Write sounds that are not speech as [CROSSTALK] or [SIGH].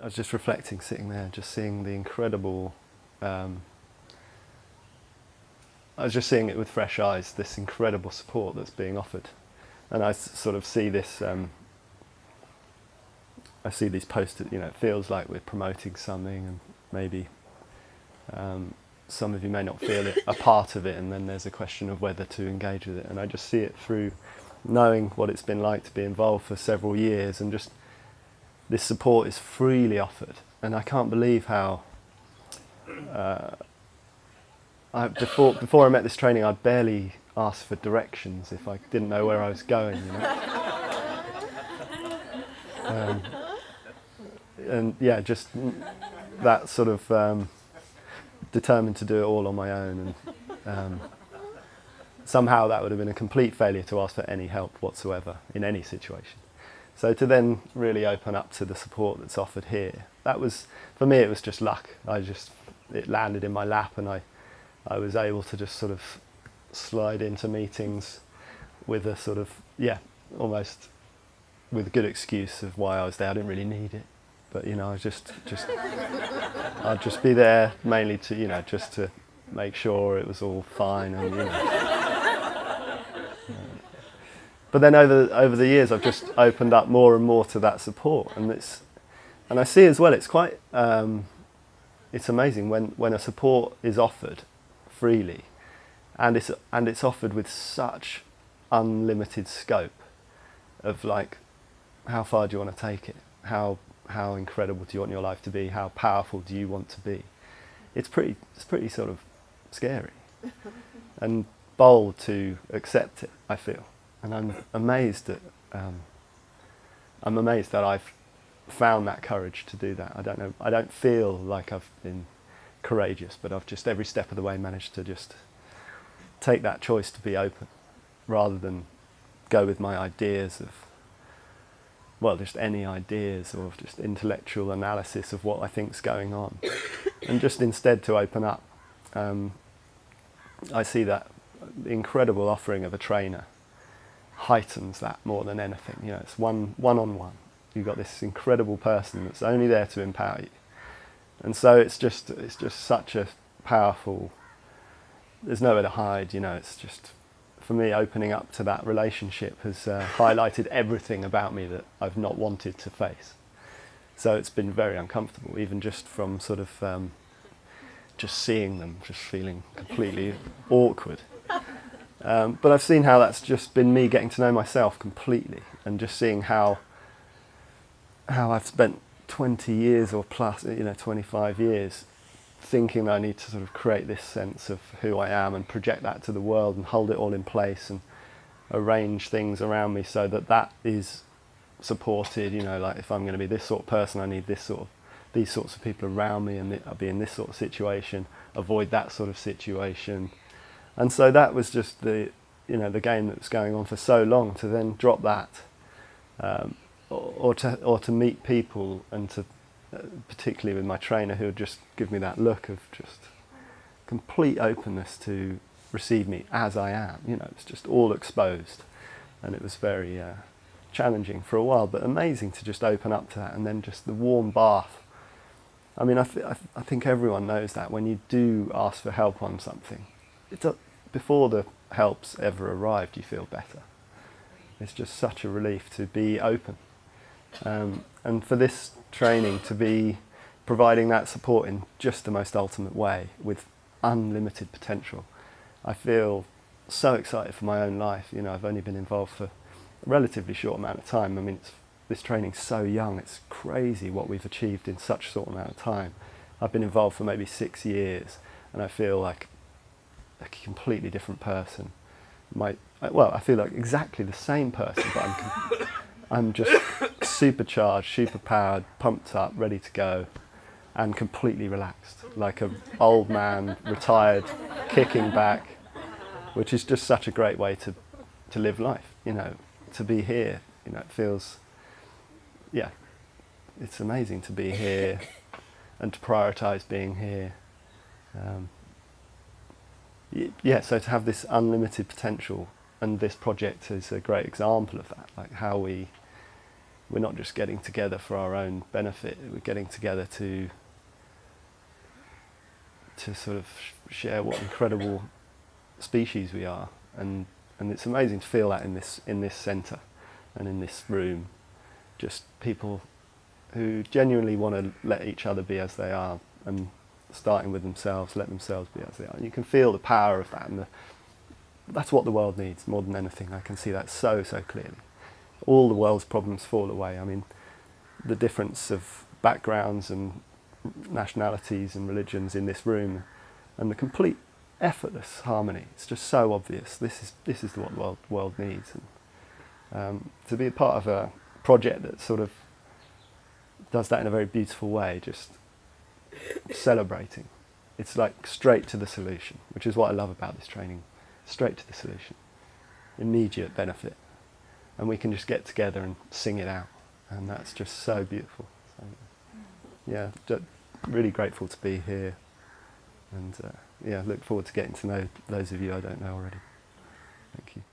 I was just reflecting, sitting there, just seeing the incredible. Um, I was just seeing it with fresh eyes. This incredible support that's being offered, and I sort of see this. Um, I see these posters. You know, it feels like we're promoting something, and maybe um, some of you may not feel it a part of it, and then there's a question of whether to engage with it. And I just see it through knowing what it's been like to be involved for several years, and just this support is freely offered, and I can't believe how. Uh, I, before before I met this training, I barely asked for directions if I didn't know where I was going. You know? [LAUGHS] um, and yeah, just that sort of um, determined to do it all on my own, and um, somehow that would have been a complete failure to ask for any help whatsoever in any situation. So to then really open up to the support that's offered here, that was for me. It was just luck. I just it landed in my lap, and I I was able to just sort of slide into meetings with a sort of yeah almost with a good excuse of why I was there. I didn't really need it, but you know I just just I'd just be there mainly to you know just to make sure it was all fine and you know. But then over over the years, I've just opened up more and more to that support, and it's and I see as well. It's quite um, it's amazing when when a support is offered freely, and it's and it's offered with such unlimited scope of like how far do you want to take it? How how incredible do you want your life to be? How powerful do you want to be? It's pretty it's pretty sort of scary [LAUGHS] and bold to accept it. I feel and I'm amazed that um, I'm amazed that I've found that courage to do that. I don't know. I don't feel like I've been courageous, but I've just every step of the way managed to just take that choice to be open, rather than go with my ideas of well, just any ideas or just intellectual analysis of what I think's going on, [COUGHS] and just instead to open up. Um, I see that incredible offering of a trainer heightens that more than anything. You know, it's one one on one. You've got this incredible person that's only there to empower you, and so it's just it's just such a powerful. There's nowhere to hide. You know, it's just for me opening up to that relationship has uh, highlighted everything about me that I've not wanted to face. So it's been very uncomfortable, even just from sort of um, just seeing them, just feeling completely awkward. Um, but I've seen how that's just been me getting to know myself completely and just seeing how how I've spent 20 years or plus, you know, 25 years thinking that I need to sort of create this sense of who I am and project that to the world and hold it all in place and arrange things around me so that that is supported, you know, like if I'm going to be this sort of person, I need this sort of these sorts of people around me and I'll be in this sort of situation, avoid that sort of situation and so that was just the you know the game that was going on for so long to then drop that um, or, or, to or to meet people and to uh, particularly with my trainer who would just give me that look of just complete openness to receive me as I am. You know it's just all exposed and it was very uh, challenging for a while but amazing to just open up to that and then just the warm bath. I mean I, th- I, th- I think everyone knows that when you do ask for help on something it do- before the helps ever arrived, you feel better. It's just such a relief to be open. Um, and for this training to be providing that support in just the most ultimate way with unlimited potential, I feel so excited for my own life. You know, I've only been involved for a relatively short amount of time. I mean, it's, this training's so young, it's crazy what we've achieved in such a short amount of time. I've been involved for maybe six years, and I feel like a completely different person. My, well, I feel like exactly the same person, but I'm, I'm just supercharged, superpowered, pumped up, ready to go, and completely relaxed, like an old man, retired, kicking back, which is just such a great way to, to live life. You know, to be here. You know, it feels, yeah, it's amazing to be here, and to prioritise being here. Um, yeah, so to have this unlimited potential, and this project is a great example of that, like how we we're not just getting together for our own benefit. We're getting together to to sort of share what incredible species we are, and and it's amazing to feel that in this in this centre and in this room, just people who genuinely want to let each other be as they are, and starting with themselves, let themselves be as they are. And you can feel the power of that, and the, that's what the world needs more than anything. I can see that so so clearly. All the world's problems fall away. I mean, the difference of backgrounds and nationalities and religions in this room, and the complete effortless harmony. It's just so obvious. This is this is what the world world needs. And um, to be a part of a project that sort of does that in a very beautiful way, just celebrating. It's like straight to the solution, which is what I love about this training. Straight to the solution, immediate benefit, and we can just get together and sing it out, and that's just so beautiful. So, yeah, really grateful to be here, and uh, yeah, look forward to getting to know those of you I don't know already. Thank you.